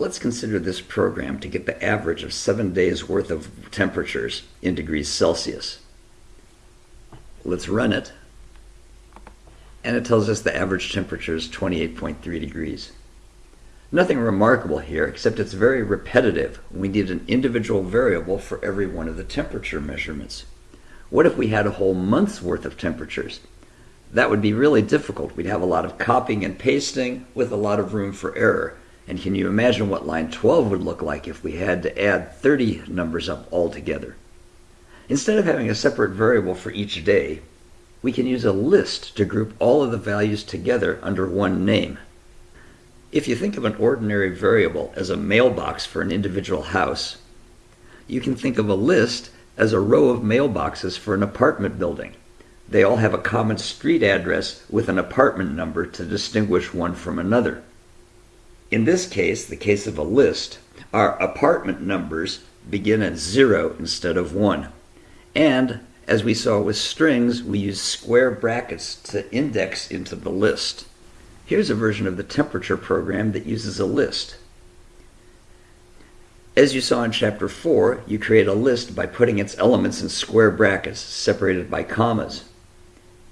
Let's consider this program to get the average of seven days worth of temperatures in degrees Celsius. Let's run it. And it tells us the average temperature is 28.3 degrees. Nothing remarkable here, except it's very repetitive. We need an individual variable for every one of the temperature measurements. What if we had a whole month's worth of temperatures? That would be really difficult. We'd have a lot of copying and pasting with a lot of room for error. And can you imagine what line 12 would look like if we had to add 30 numbers up altogether? Instead of having a separate variable for each day, we can use a list to group all of the values together under one name. If you think of an ordinary variable as a mailbox for an individual house, you can think of a list as a row of mailboxes for an apartment building. They all have a common street address with an apartment number to distinguish one from another. In this case, the case of a list, our apartment numbers begin at zero instead of one. And as we saw with strings, we use square brackets to index into the list. Here's a version of the temperature program that uses a list. As you saw in chapter 4, you create a list by putting its elements in square brackets separated by commas.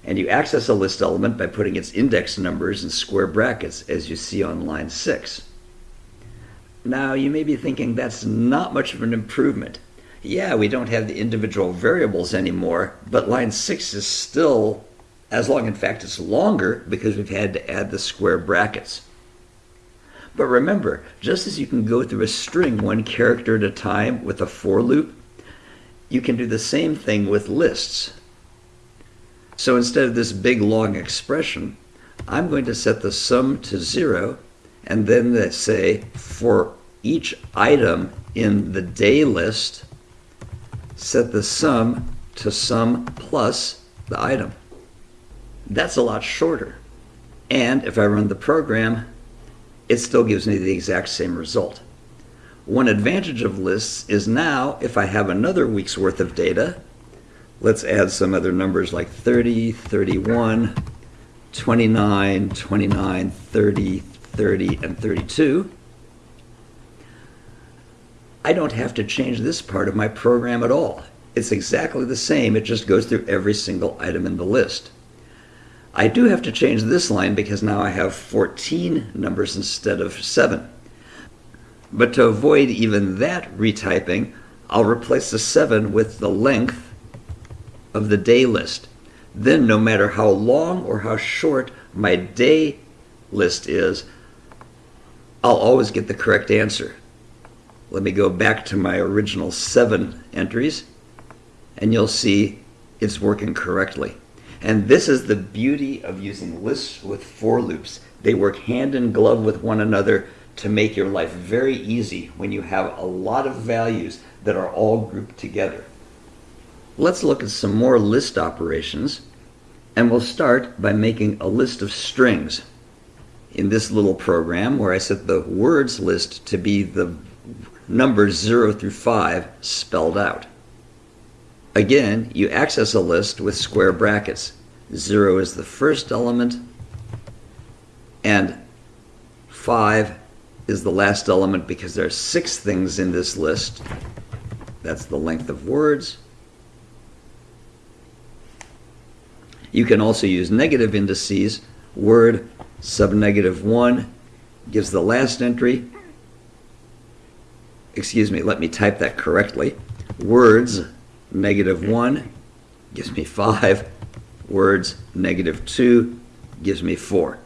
And you access a list element by putting its index numbers in square brackets as you see on line 6. Now you may be thinking that's not much of an improvement. Yeah, we don't have the individual variables anymore, but line 6 is still as long, in fact, it's longer because we've had to add the square brackets. But remember, just as you can go through a string one character at a time with a for loop, you can do the same thing with lists. So instead of this big long expression, I'm going to set the sum to zero and then say for each item in the day list, set the sum to sum plus the item. That's a lot shorter. And if I run the program, it still gives me the exact same result. One advantage of lists is now if I have another week's worth of data, let's add some other numbers like 30, 31, 29, 29, 30, 30, and 32. I don't have to change this part of my program at all. It's exactly the same, it just goes through every single item in the list. I do have to change this line because now I have 14 numbers instead of 7. But to avoid even that retyping, I'll replace the 7 with the length of the day list. Then no matter how long or how short my day list is, I'll always get the correct answer. Let me go back to my original 7 entries, and you'll see it's working correctly. And this is the beauty of using lists with for loops. They work hand in glove with one another to make your life very easy when you have a lot of values that are all grouped together. Let's look at some more list operations, and we'll start by making a list of strings. In this little program where I set the words list to be the numbers 0 through 5 spelled out. Again, you access a list with square brackets. 0 is the first element, and 5 is the last element because there are six things in this list. That's the length of words. You can also use negative indices. Word sub negative 1 gives the last entry. Excuse me, let me type that correctly. Words negative 1 gives me 5. Words negative 2 gives me 4.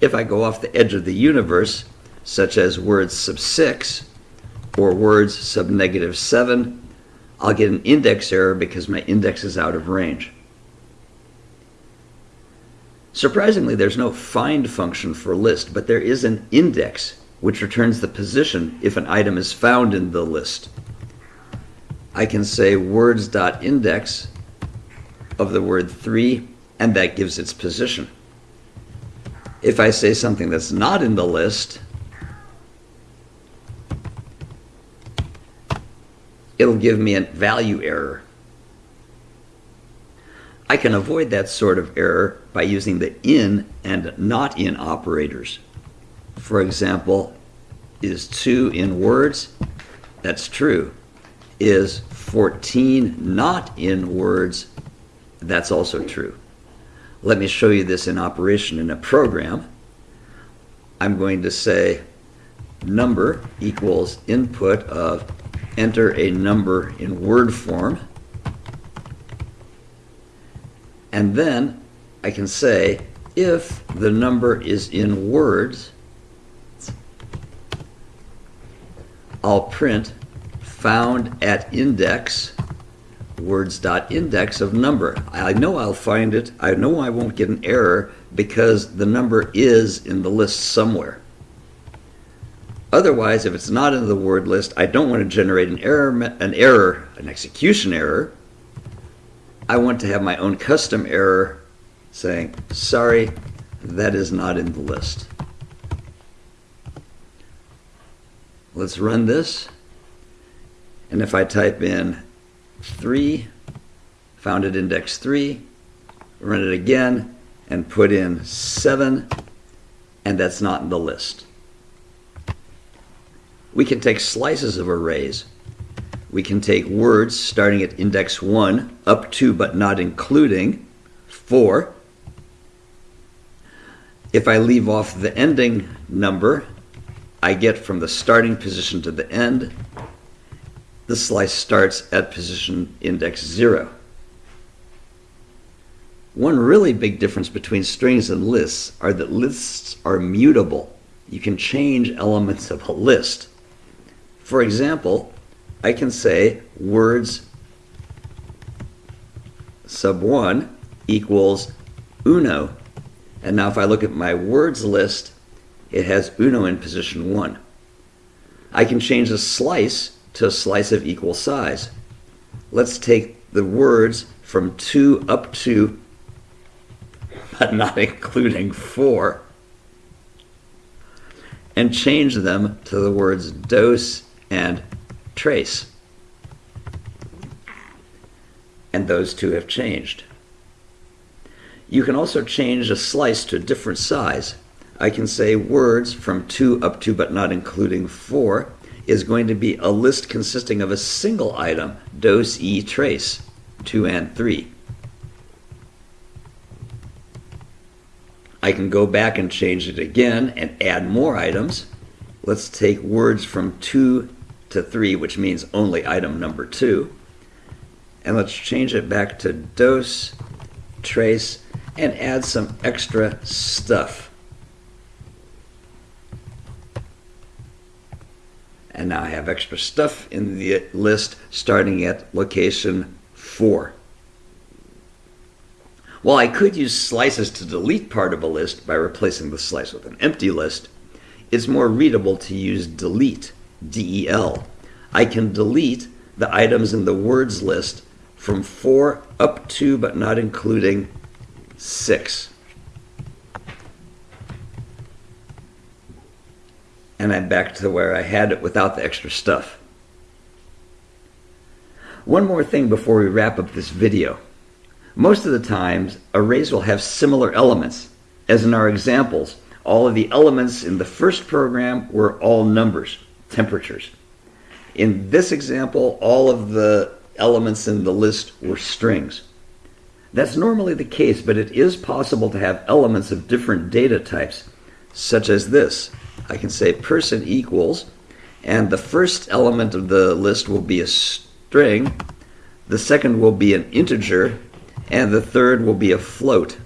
If I go off the edge of the universe, such as words sub 6 or words sub negative 7, I'll get an index error because my index is out of range. Surprisingly, there's no find function for list, but there is an index which returns the position if an item is found in the list. I can say words.index of the word 3, and that gives its position. If I say something that's not in the list, it'll give me a value error. I can avoid that sort of error by using the in and not in operators. for example, is 2 in words? That's true. Is 14 not in words? That's also true. Let me show you this in operation in a program. I'm going to say number equals input of enter a number in word form. And then I can say if the number is in words, I'll print found at index words.index of number. I know I'll find it. I know I won't get an error because the number is in the list somewhere. Otherwise, if it's not in the word list, I don't want to generate an error, an error, an execution error. I want to have my own custom error saying, sorry, that is not in the list. Let's run this. And if I type in 3, found at index 3, run it again, and put in 7, and that's not in the list. We can take slices of arrays. We can take words starting at index 1 up to but not including 4. If I leave off the ending number, I get from the starting position to the end the slice starts at position index 0. One really big difference between strings and lists are that lists are mutable. You can change elements of a list. For example, I can say words sub 1 equals uno. And now if I look at my words list, it has uno in position 1. I can change the slice to a slice of equal size. Let's take the words from 2 up to, but not including 4, and change them to the words dos and trace. And those two have changed. You can also change a slice to a different size. I can say words from 2 up to but not including 4 is going to be a list consisting of a single item, dose e trace, 2 and 3. I can go back and change it again and add more items. Let's take words from 2 to 3, which means only item number 2. And let's change it back to dose, trace, and add some extra stuff. and now I have extra stuff in the list starting at location 4. While I could use slices to delete part of a list by replacing the slice with an empty list, it's more readable to use delete, D-E-L. I can delete the items in the words list from 4 up to but not including 6. and I'm back to where I had it without the extra stuff. One more thing before we wrap up this video. Most of the times, arrays will have similar elements. As in our examples, all of the elements in the first program were all numbers, temperatures. In this example, all of the elements in the list were strings. That's normally the case, but it is possible to have elements of different data types, such as this. I can say person equals, and the first element of the list will be a string, the second will be an integer, and the third will be a float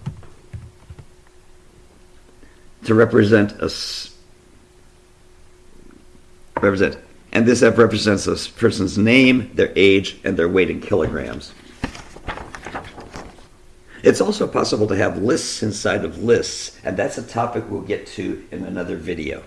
to represent a represent and this F represents a person's name, their age, and their weight in kilograms. It's also possible to have lists inside of lists, and that's a topic we'll get to in another video.